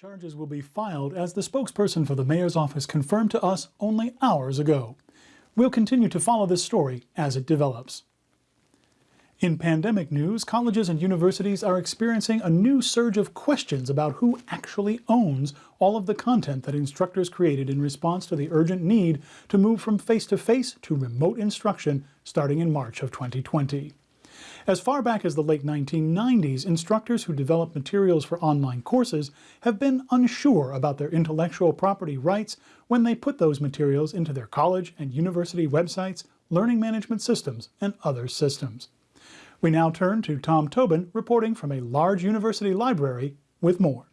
Charges will be filed as the spokesperson for the mayor's office confirmed to us only hours ago. We'll continue to follow this story as it develops. In pandemic news, colleges and universities are experiencing a new surge of questions about who actually owns all of the content that instructors created in response to the urgent need to move from face-to-face -to, -face to remote instruction starting in March of 2020. As far back as the late 1990s, instructors who developed materials for online courses have been unsure about their intellectual property rights when they put those materials into their college and university websites, learning management systems, and other systems. We now turn to Tom Tobin reporting from a large university library with more.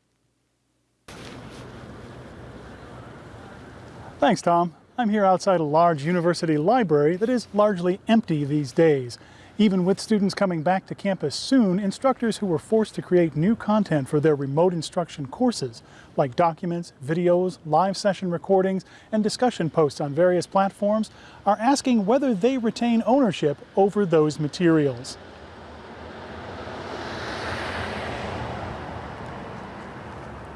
Thanks, Tom. I'm here outside a large university library that is largely empty these days. Even with students coming back to campus soon, instructors who were forced to create new content for their remote instruction courses, like documents, videos, live session recordings, and discussion posts on various platforms, are asking whether they retain ownership over those materials.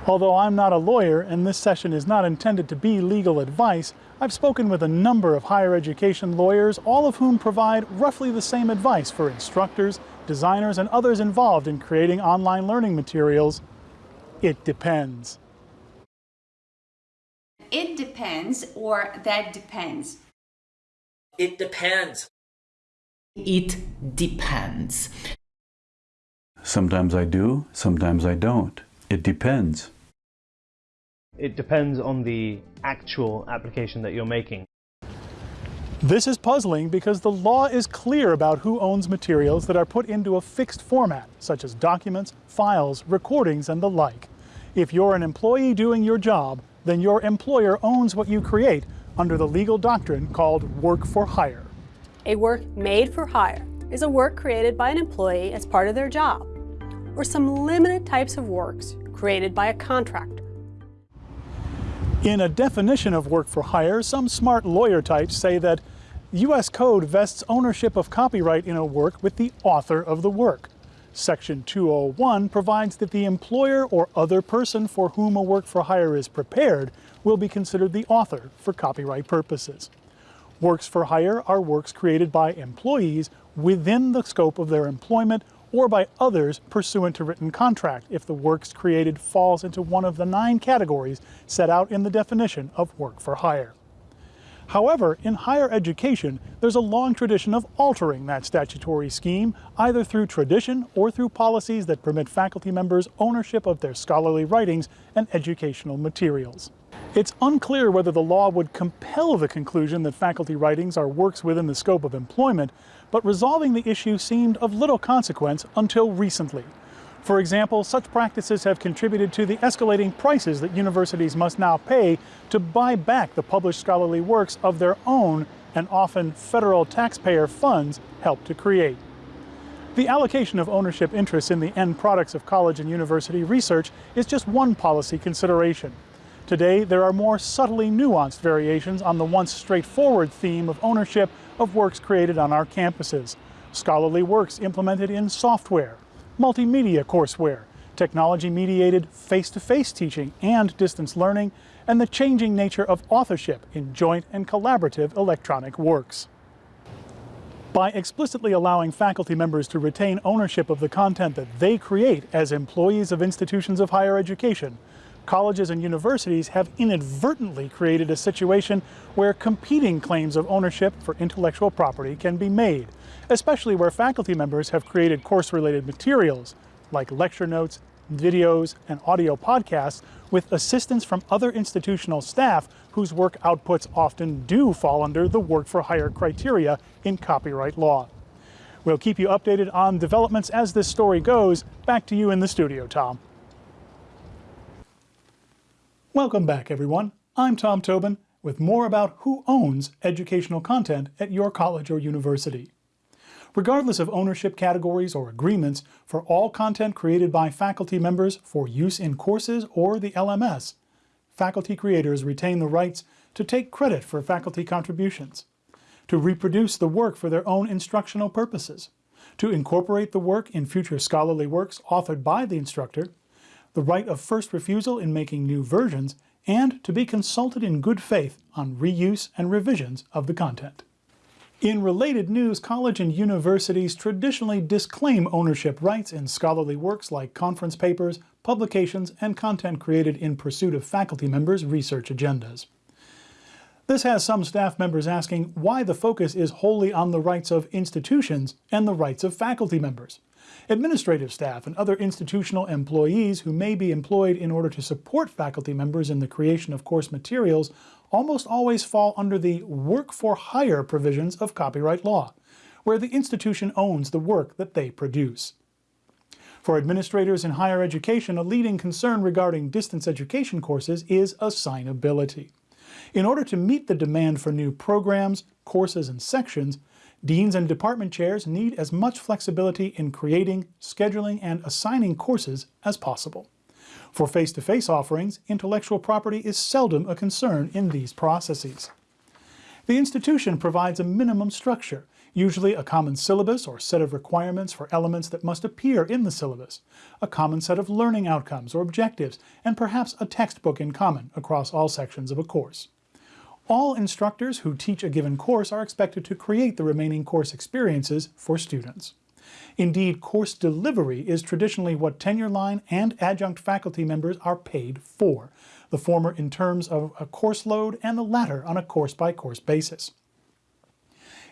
Although I'm not a lawyer and this session is not intended to be legal advice, I've spoken with a number of higher education lawyers, all of whom provide roughly the same advice for instructors, designers, and others involved in creating online learning materials. It depends. It depends or that depends. It depends. It depends. Sometimes I do, sometimes I don't. It depends. It depends on the actual application that you're making. This is puzzling because the law is clear about who owns materials that are put into a fixed format, such as documents, files, recordings, and the like. If you're an employee doing your job, then your employer owns what you create under the legal doctrine called work for hire. A work made for hire is a work created by an employee as part of their job, or some limited types of works created by a contractor. In a definition of work for hire, some smart lawyer types say that U.S. Code vests ownership of copyright in a work with the author of the work. Section 201 provides that the employer or other person for whom a work for hire is prepared will be considered the author for copyright purposes. Works for hire are works created by employees within the scope of their employment or by others pursuant to written contract if the works created falls into one of the nine categories set out in the definition of work for hire. However, in higher education, there's a long tradition of altering that statutory scheme, either through tradition or through policies that permit faculty members ownership of their scholarly writings and educational materials. It's unclear whether the law would compel the conclusion that faculty writings are works within the scope of employment, but resolving the issue seemed of little consequence until recently. For example, such practices have contributed to the escalating prices that universities must now pay to buy back the published scholarly works of their own and often federal taxpayer funds help to create. The allocation of ownership interests in the end products of college and university research is just one policy consideration. Today, there are more subtly nuanced variations on the once straightforward theme of ownership of works created on our campuses. Scholarly works implemented in software, multimedia courseware, technology-mediated face-to-face teaching and distance learning, and the changing nature of authorship in joint and collaborative electronic works. By explicitly allowing faculty members to retain ownership of the content that they create as employees of institutions of higher education, colleges and universities have inadvertently created a situation where competing claims of ownership for intellectual property can be made, especially where faculty members have created course-related materials, like lecture notes, videos, and audio podcasts with assistance from other institutional staff whose work outputs often do fall under the work-for-hire criteria in copyright law. We'll keep you updated on developments as this story goes. Back to you in the studio, Tom. Welcome back, everyone. I'm Tom Tobin with more about who owns educational content at your college or university. Regardless of ownership categories or agreements for all content created by faculty members for use in courses or the LMS, faculty creators retain the rights to take credit for faculty contributions, to reproduce the work for their own instructional purposes, to incorporate the work in future scholarly works authored by the instructor, the right of first refusal in making new versions, and to be consulted in good faith on reuse and revisions of the content. In related news, college and universities traditionally disclaim ownership rights in scholarly works like conference papers, publications, and content created in pursuit of faculty members' research agendas. This has some staff members asking why the focus is wholly on the rights of institutions and the rights of faculty members. Administrative staff and other institutional employees who may be employed in order to support faculty members in the creation of course materials almost always fall under the work for hire provisions of copyright law, where the institution owns the work that they produce. For administrators in higher education, a leading concern regarding distance education courses is assignability. In order to meet the demand for new programs, courses, and sections, deans and department chairs need as much flexibility in creating, scheduling, and assigning courses as possible. For face-to-face -face offerings, intellectual property is seldom a concern in these processes. The institution provides a minimum structure, usually a common syllabus or set of requirements for elements that must appear in the syllabus, a common set of learning outcomes or objectives, and perhaps a textbook in common across all sections of a course. All instructors who teach a given course are expected to create the remaining course experiences for students. Indeed, course delivery is traditionally what tenure line and adjunct faculty members are paid for, the former in terms of a course load and the latter on a course-by-course -course basis.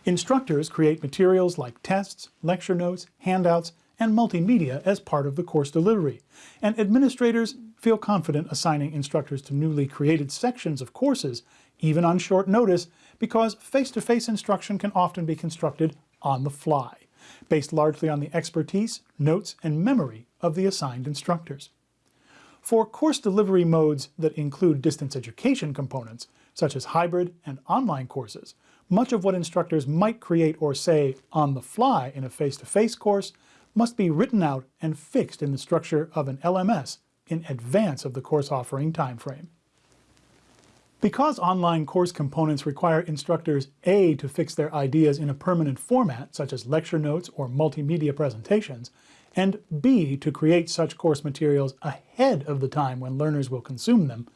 Instructors create materials like tests, lecture notes, handouts, and multimedia as part of the course delivery, and administrators feel confident assigning instructors to newly created sections of courses, even on short notice, because face-to-face -face instruction can often be constructed on the fly based largely on the expertise, notes, and memory of the assigned instructors. For course delivery modes that include distance education components, such as hybrid and online courses, much of what instructors might create or say on the fly in a face-to-face -face course must be written out and fixed in the structure of an LMS in advance of the course offering timeframe. Because online course components require instructors A to fix their ideas in a permanent format, such as lecture notes or multimedia presentations, and B to create such course materials ahead of the time when learners will consume them,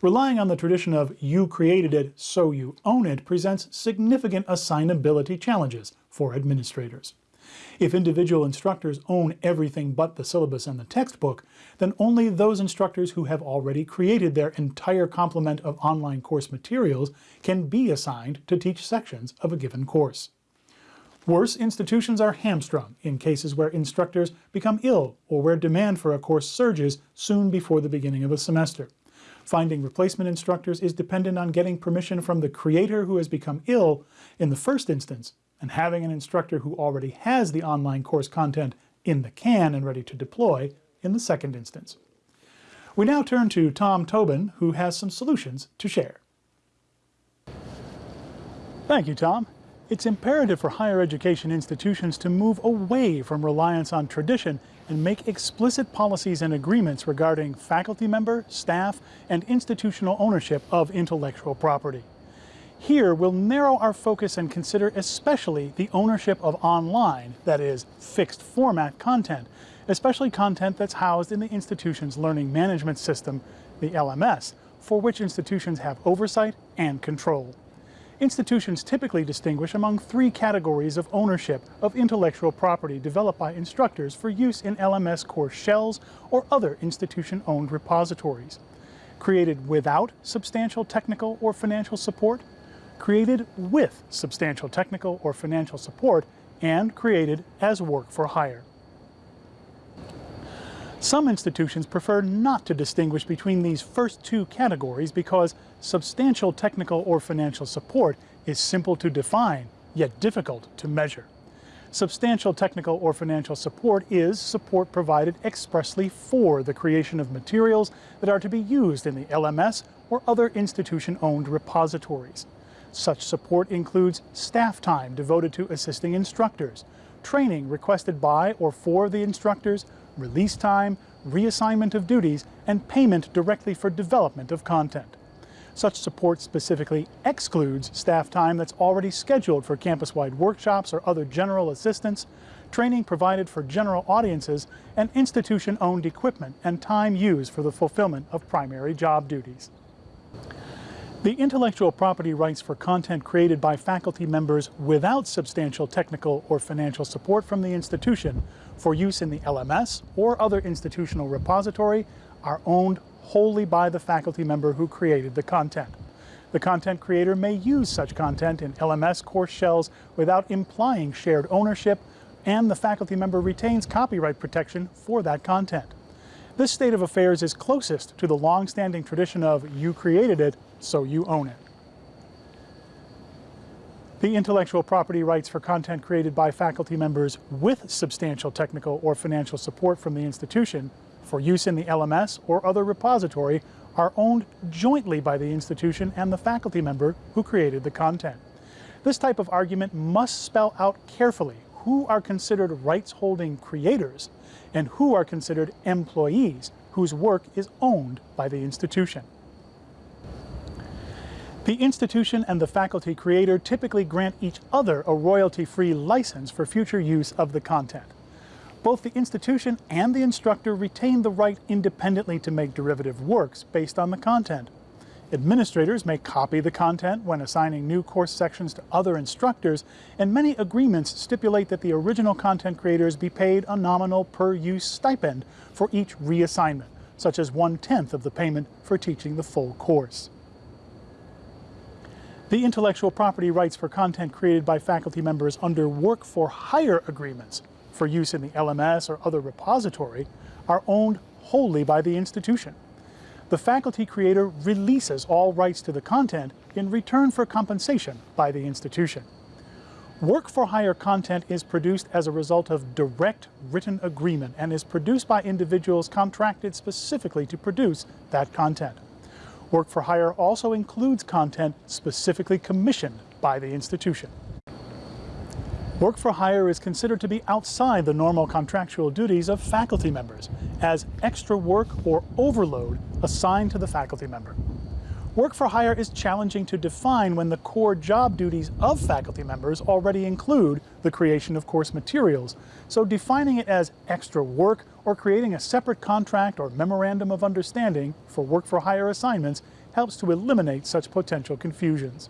relying on the tradition of you created it, so you own it presents significant assignability challenges for administrators. If individual instructors own everything but the syllabus and the textbook, then only those instructors who have already created their entire complement of online course materials can be assigned to teach sections of a given course. Worse, institutions are hamstrung in cases where instructors become ill or where demand for a course surges soon before the beginning of a semester. Finding replacement instructors is dependent on getting permission from the creator who has become ill in the first instance and having an instructor who already has the online course content in the can and ready to deploy in the second instance. We now turn to Tom Tobin, who has some solutions to share. Thank you, Tom. It's imperative for higher education institutions to move away from reliance on tradition and make explicit policies and agreements regarding faculty member, staff, and institutional ownership of intellectual property. Here, we'll narrow our focus and consider especially the ownership of online, that is, fixed format content, especially content that's housed in the institution's learning management system, the LMS, for which institutions have oversight and control. Institutions typically distinguish among three categories of ownership of intellectual property developed by instructors for use in LMS course shells or other institution-owned repositories. Created without substantial technical or financial support, created with substantial technical or financial support, and created as work for hire. Some institutions prefer not to distinguish between these first two categories because substantial technical or financial support is simple to define, yet difficult to measure. Substantial technical or financial support is support provided expressly for the creation of materials that are to be used in the LMS or other institution-owned repositories. Such support includes staff time devoted to assisting instructors, training requested by or for the instructors, release time, reassignment of duties, and payment directly for development of content. Such support specifically excludes staff time that's already scheduled for campus-wide workshops or other general assistance, training provided for general audiences, and institution-owned equipment and time used for the fulfillment of primary job duties. The intellectual property rights for content created by faculty members without substantial technical or financial support from the institution for use in the LMS or other institutional repository are owned wholly by the faculty member who created the content. The content creator may use such content in LMS course shells without implying shared ownership, and the faculty member retains copyright protection for that content. This state of affairs is closest to the long-standing tradition of you created it, so you own it. The intellectual property rights for content created by faculty members with substantial technical or financial support from the institution for use in the LMS or other repository are owned jointly by the institution and the faculty member who created the content. This type of argument must spell out carefully who are considered rights-holding creators and who are considered employees whose work is owned by the institution. The institution and the faculty creator typically grant each other a royalty-free license for future use of the content. Both the institution and the instructor retain the right independently to make derivative works based on the content. Administrators may copy the content when assigning new course sections to other instructors, and many agreements stipulate that the original content creators be paid a nominal per-use stipend for each reassignment, such as one-tenth of the payment for teaching the full course. The intellectual property rights for content created by faculty members under work for hire agreements for use in the LMS or other repository are owned wholly by the institution. The faculty creator releases all rights to the content in return for compensation by the institution. Work for hire content is produced as a result of direct written agreement and is produced by individuals contracted specifically to produce that content. Work for hire also includes content specifically commissioned by the institution. Work for hire is considered to be outside the normal contractual duties of faculty members as extra work or overload assigned to the faculty member. Work for hire is challenging to define when the core job duties of faculty members already include the creation of course materials, so defining it as extra work or creating a separate contract or memorandum of understanding for work for hire assignments helps to eliminate such potential confusions.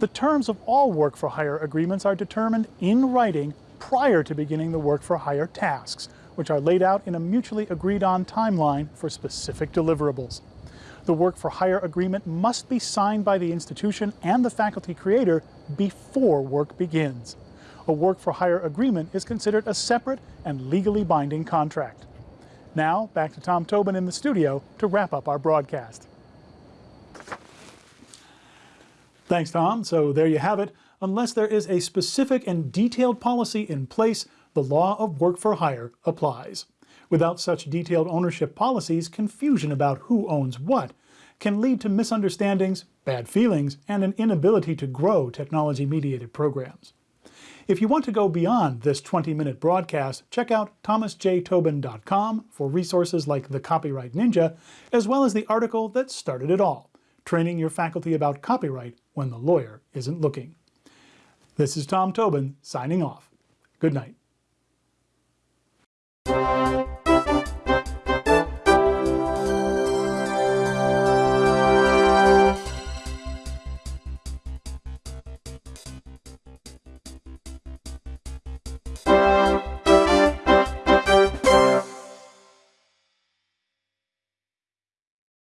The terms of all work for hire agreements are determined in writing prior to beginning the work for hire tasks, which are laid out in a mutually agreed on timeline for specific deliverables. The work for hire agreement must be signed by the institution and the faculty creator before work begins. A work for hire agreement is considered a separate and legally binding contract. Now, back to Tom Tobin in the studio to wrap up our broadcast. Thanks, Tom. So there you have it. Unless there is a specific and detailed policy in place, the law of work for hire applies. Without such detailed ownership policies, confusion about who owns what can lead to misunderstandings, bad feelings, and an inability to grow technology-mediated programs. If you want to go beyond this 20-minute broadcast, check out thomasjtobin.com for resources like the Copyright Ninja, as well as the article that started it all, Training Your Faculty About Copyright When the Lawyer Isn't Looking. This is Tom Tobin, signing off. Good night.